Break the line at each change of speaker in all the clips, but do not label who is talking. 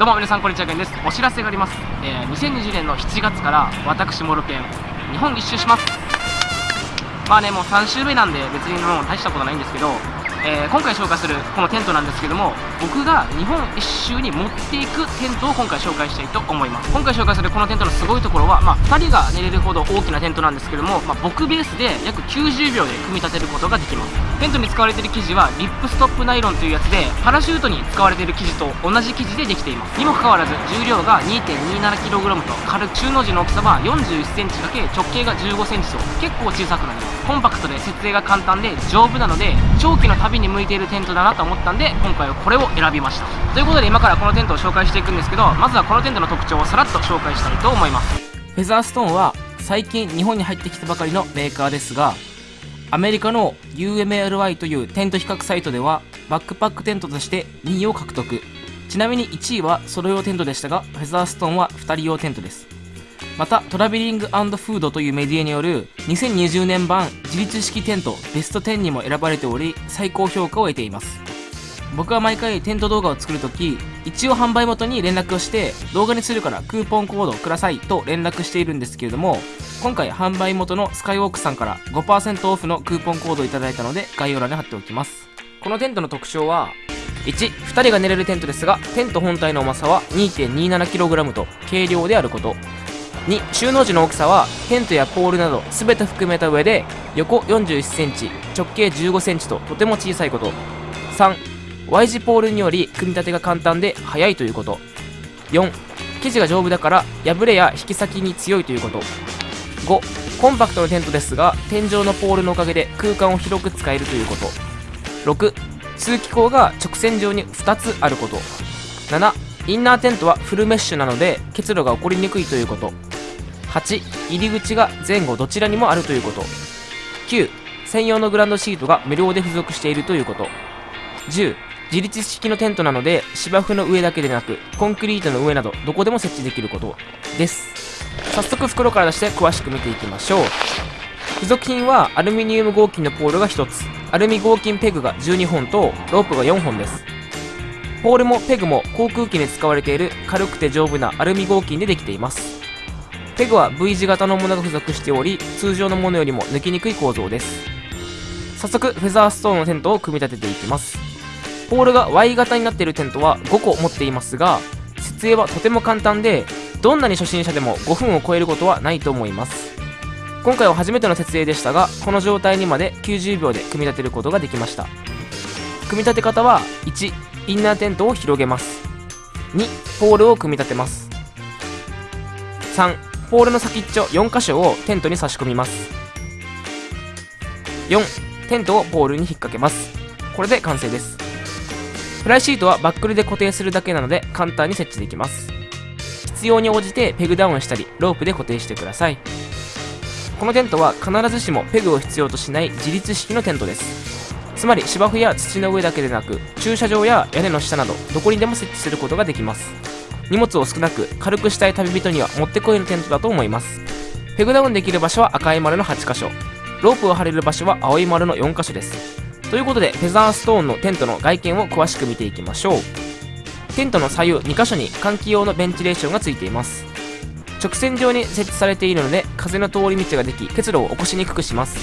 どうも皆さんこんにちはけんです。お知らせがあります、えー、2020年の7月から私モルケン日本一周します。まあねもう3週目なんで別にもう大したことないんですけどえー、今回紹介するこのテントなんですけども僕が日本一周に持っていくテントを今回紹介したいと思います。今回紹介するこのテントのすごいところは、まあ、2人が寝れるほど大きなテントなんですけども、まあ、僕ベースで約90秒で組み立てることができます。テントに使われている生地はリップストップナイロンというやつでパラシュートに使われている生地と同じ生地でできていますにもかかわらず重量が 2.27kg と軽く中の字の大きさは 41cm× 直径が 15cm と結構小さくなりますコンパクトで設営が簡単で丈夫なので長期の旅に向いているテントだなと思ったんで今回はこれを選びましたということで今からこのテントを紹介していくんですけどまずはこのテントの特徴をさらっと紹介したいと思いますフェザーストーンは最近日本に入ってきたばかりのメーカーですがアメリカの UMLY というテント比較サイトではバックパックテントとして2位を獲得。ちなみに1位はソロ用テントでしたがフェザーストーンは2人用テントです。またトラベリングフードというメディアによる2020年版自立式テントベスト10にも選ばれており最高評価を得ています。僕は毎回テント動画を作るとき一応販売元に連絡をして動画にするからクーポンコードをくださいと連絡しているんですけれども今回販売元のスカイウォークさんから5%オフのクーポンコードをいただいたので概要欄に貼っておきます。このテントの特徴は1、2人が寝れるテントですがテント本体の重さは 2.27kg と軽量であること。2収納時の大きさはテントやポールなど全て含めた上で横 41cm 直径 15cm ととても小さいこと。3 Y 字ポールにより組み立てが簡単で速いということ。4生地が丈夫だから破れや引き先に強いということ。5コンパクトなテントですが天井のポールのおかげで空間を広く使えるということ。6通気口が直線上に2つあること。7インナーテントはフルメッシュなので結露が起こりにくいということ。8入り口が前後どちらにもあるということ。9専用のグランドシートが無料で付属しているということ。10自立式のテントなので芝生の上だけでなくコンクリートの上などどこでも設置できることです。早速袋から出して詳しく見ていきましょう。付属品はアルミニウム合金のポールが1つ。アルミ合金ペグが12本とロープが4本です。ポールもペグも航空機に使われている軽くて丈夫なアルミ合金でできています。ペグは V 字型のものが付属しており通常のものよりも抜きにくい構造です。早速フェザーストーンのテントを組み立てていきます。ポールが Y 型になっているテントは5個持っていますが設営はとても簡単でどんなに初心者でも5分を超えることはないと思います。今回は初めての設営でしたがこの状態にまで90秒で組み立てることができました。組み立て方は1インナーテントを広げます。2ポールを組み立てます。3ポールの先っちょ4箇所をテントに差し込みます。4テントをポールに引っ掛けます。これで完成です。フライシートはバックルで固定するだけなので簡単に設置できます。必要に応じてペグダウンしたりロープで固定してください。このテントは必ずしもペグを必要としない自立式のテントです。つまり芝生や土の上だけでなく駐車場や屋根の下などどこにでも設置することができます。荷物を少なく軽くしたい旅人にはもってこいのテントだと思います。ペグダウンできる場所は赤い丸の8箇所。ロープを張れる場所は青い丸の4箇所です。ということでフェザーストーンのテントの外見を詳しく見ていきましょう。テントの左右2箇所に換気用のベンチレーションがついています。直線上に設置されているので風の通り道ができ結露を起こしにくくします。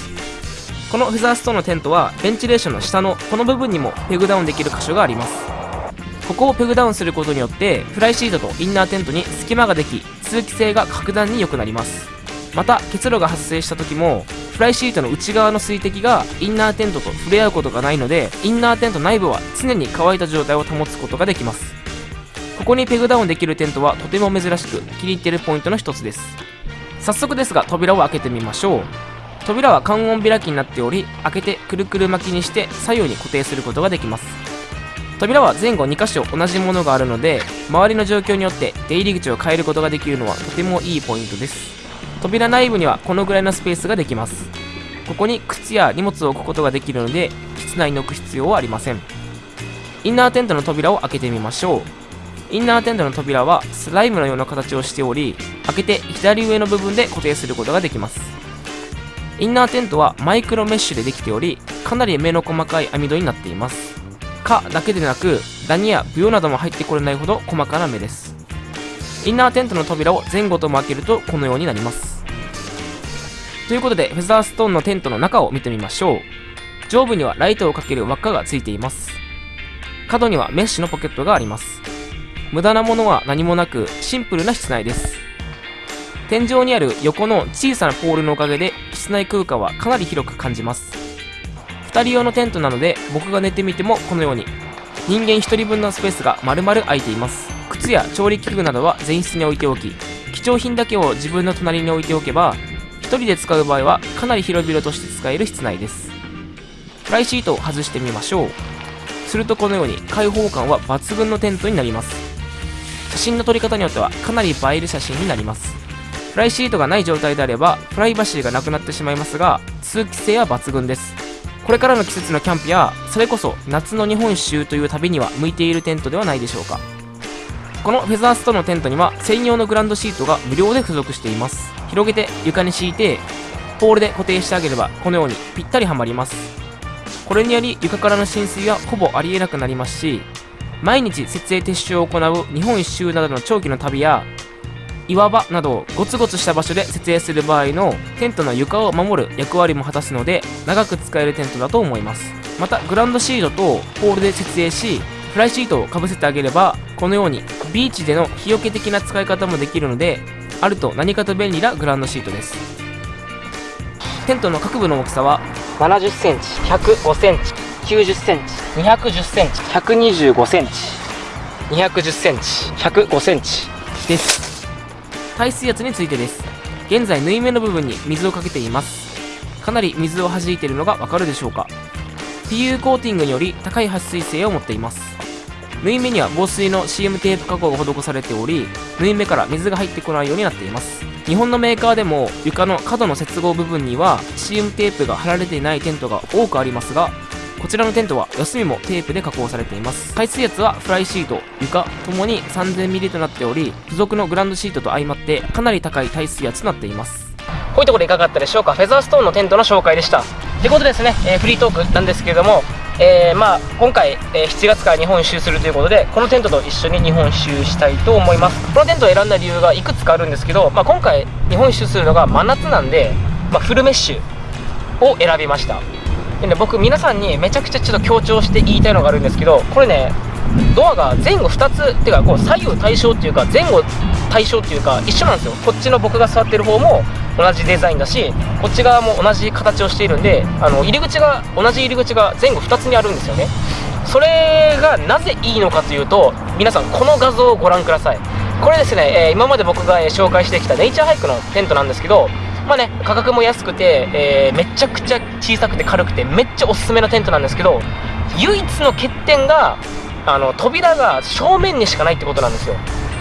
このフェザーストーンのテントはベンチレーションの下のこの部分にもペグダウンできる箇所があります。ここをペグダウンすることによってフライシートとインナーテントに隙間ができ通気性が格段に良くなります。また結露が発生した時もフライシートの内側の水滴がインナーテントと触れ合うことがないのでインナーテント内部は常に乾いた状態を保つことができます。ここにペグダウンできるテントはとても珍しく気に入っているポイントの一つです。早速ですが扉を開けてみましょう。扉は観音開きになっており開けてくるくる巻きにして左右に固定することができます。扉は前後2箇所同じものがあるので周りの状況によって出入り口を変えることができるのはとてもいいポイントです。扉内部にはこのぐらいのスペースができます。ここに靴や荷物を置くことができるので室内に置く必要はありません。インナーテントの扉を開けてみましょう。インナーテントの扉はスライムのような形をしており開けて左上の部分で固定することができます。インナーテントはマイクロメッシュでできておりかなり目の細かい網戸になっています。かだけでなくダニやブヨなども入ってこれないほど細かな目です。インナーテントの扉を前後とも開けるとこのようになります。ということでフェザーストーンのテントの中を見てみましょう。上部にはライトをかける輪っかがついています。角にはメッシュのポケットがあります。無駄なものは何もなくシンプルな室内です。天井にある横の小さなポールのおかげで室内空間はかなり広く感じます。2人用のテントなので僕が寝てみてもこのように人間1人分のスペースが丸々空いています。靴や調理器具などは前室に置いておき貴重品だけを自分の隣に置いておけば1人で使う場合はかなり広々として使える室内です。フライシートを外してみましょう。するとこのように開放感は抜群のテントになります。写真の撮り方によってはかなり映える写真になります。フライシートがない状態であればプライバシーがなくなってしまいますが通気性は抜群です。これからの季節のキャンプやそれこそ夏の日本一周という旅には向いているテントではないでしょうか。このフェザーストのテントには専用のグランドシートが無料で付属しています。広げて床に敷いてポールで固定してあげればこのようにぴったりはまります。これにより床からの浸水はほぼありえなくなりますし毎日設営撤収を行う日本一周などの長期の旅や岩場などゴツゴツした場所で設営する場合のテントの床を守る役割も果たすので長く使えるテントだと思います。またグランドシートとポールで設営しフライシートをかぶせてあげればこのようにビーチでの日よけ的な使い方もできるのであると何かと便利なグランドシートです。テントの各部の大きさは70センチ105センチ90センチ210センチ125センチ210センチ105センチです。耐水圧についてです。現在縫い目の部分に水をかけています。かなり水を弾いているのがわかるでしょうか。PU コーティングにより高い撥水性を持っています縫い目には防水の CM テープ加工が施されており縫い目から水が入ってこないようになっています。日本のメーカーでも床の角の接合部分には CM テープが貼られていないテントが多くありますがこちらのテントは四隅もテープで加工されています。耐水圧はフライシート床ともに 3000mm となっており付属のグランドシートと相まってかなり高い耐水圧となっています。こういうところいかがだったでしょうか？フェザーストーンのテントの紹介でした。ということですね、えー、フリートークなんですけれどもえー、まあ今回、えー、7月から日本一周するということでこのテントと一緒に日本一周したいと思います。このテントを選んだ理由がいくつかあるんですけど、まあ、今回日本一周するのが真夏なんで、まあ、フルメッシュを選びました。でね僕皆さんにめちゃくちゃちょっと強調して言いたいのがあるんですけどこれねドアが前後2つっていうかこう左右対称っていうか前後対称っていうか一緒なんですよ。こっちの僕が座ってる方も同じデザインだしこっち側も同じ形をしているんであの入り口が同じ入り口が前後2つにあるんですよね。それがなぜいいのかというと皆さんこの画像をご覧ください。これですね、えー、今まで僕が紹介してきたネイチャーハイクのテントなんですけどまあね価格も安くて、えー、めちゃくちゃ小さくて軽くてめっちゃおすすめのテントなんですけど唯一の欠点があの扉が正面にしかないってことなんですよ。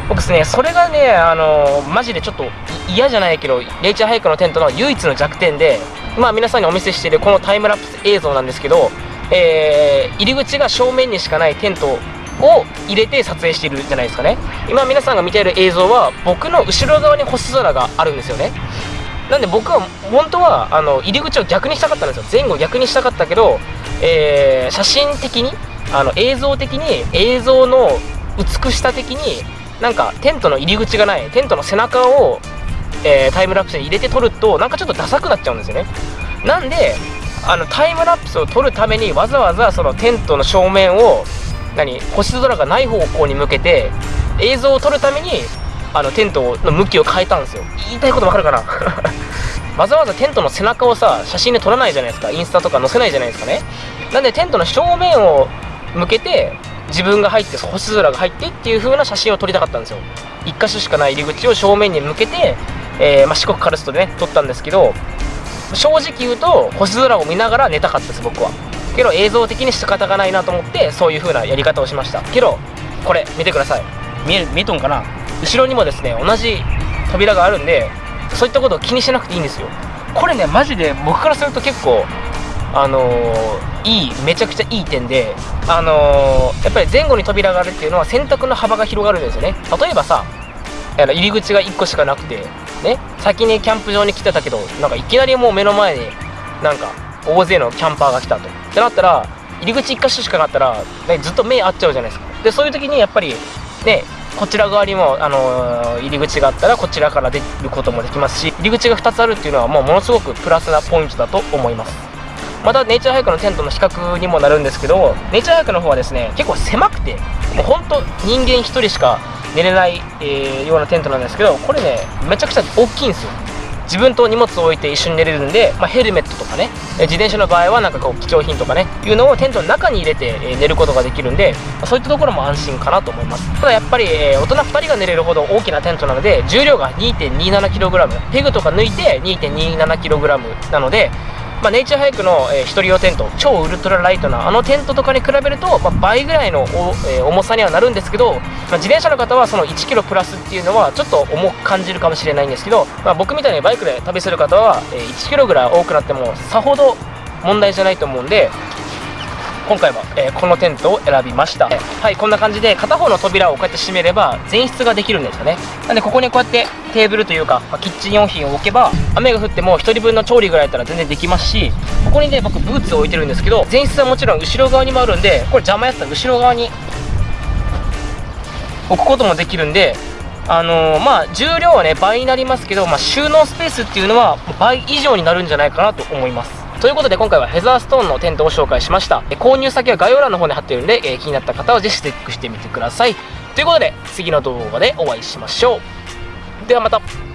僕ですねそれがねあのマジでちょっと嫌じゃないけどレイチャーハイクのテントの唯一の弱点でまあ皆さんにお見せしているこのタイムラプス映像なんですけど、えー、入り口が正面にしかないテントを入れて撮影しているじゃないですかね。今皆さんが見ている映像は僕の後ろ側に星空があるんですよね。なんで僕は本当はあの入り口を逆にしたかったんですよ。前後逆にしたかったけど、えー、写真的にあの映像的に映像の美しさ的になんかテントの入り口がないテントの背中を、えー、タイムラプスに入れて撮るとなんかちょっとダサくなっちゃうんですよね。なんであのタイムラプスを撮るためにわざわざそのテントの正面を何星空がない方向に向けて映像を撮るためにあのテントの向きを変えたんですよ。言いたいことわかるかな？わざわざテントの背中をさ写真で撮らないじゃないですか。インスタとか載せないじゃないですかね。なんでテントの正面を向けて自分が入って星空が入ってっていう風な写真を撮りたかったんですよ。1箇所しかない入り口を正面に向けて、えー、まあ、四国カルストでね撮ったんですけど正直言うと星空を見ながら寝たかったです僕は。けど映像的に仕方がないなと思ってそういう風なやり方をしました。けどこれ見てください。見え見えとんかな？後ろにもですね同じ扉があるんでそういったことを気にしなくていいんですよ。これねマジで僕からすると結構あのー、いいめちゃくちゃいい点であのー、やっぱり前後に扉があるっていうのは選択の幅が広がるんですよね。例えばさ入り口が1個しかなくてね先にキャンプ場に来てたけどなんかいきなりもう目の前になんか大勢のキャンパーが来たと。ってなったら入り口1箇所しかなかったら、ね、ずっと目合っちゃうじゃないですか。でそういう時にやっぱりねこちら側にも、あのー、入り口があったらこちらから出ることもできますし入り口が2つあるっていうのはもうものすごくプラスなポイントだと思います。またネイチャーハイクのテントの比較にもなるんですけどネイチャーハイクの方はですね結構狭くてもうほんと人間1人しか寝れない、えー、ようなテントなんですけどこれねめちゃくちゃ大きいんですよ。自分と荷物を置いて一緒に寝れるんで、まあ、ヘルメットとかね自転車の場合はなんかこう貴重品とかねいうのをテントの中に入れて、え寝ることができるんで、まあ、そういったところも安心かなと思います。ただやっぱり、えー、大人2人が寝れるほど大きなテントなので重量が 2.27kg ペグとか抜いて 2.27kg なのでまあ、ネイチャーハイクの、えー、人用テント超ウルトラライトなあのテントとかに比べると、まあ、倍ぐらいのえー、重さにはなるんですけど、まあ、自転車の方はその 1kg プラスっていうのはちょっと重く感じるかもしれないんですけど、まあ、僕みたいにバイクで旅する方は、えー、1kg ぐらい多くなってもさほど問題じゃないと思うんで今回は、えー、このテントを選びました、はいこんな感じで片方の扉をこうやって閉めれば前室ができるんですよね。なんでここにこうやってテーブルというか、まあ、キッチン用品を置けば雨が降っても1人分の調理ぐらいだったら全然できますしここにね僕ブーツを置いてるんですけど前室はもちろん後ろ側にもあるんでこれ邪魔やったら後ろ側に置くこともできるんであのー、まあ重量はね倍になりますけど、まあ、収納スペースっていうのは倍以上になるんじゃないかなと思います。ということで今回はヘザーストーンのテントを紹介しました。購入先は概要欄の方に貼ってるんで、え、気になった方はぜひチェックしてみてください。ということで次の動画でお会いしましょう。ではまた。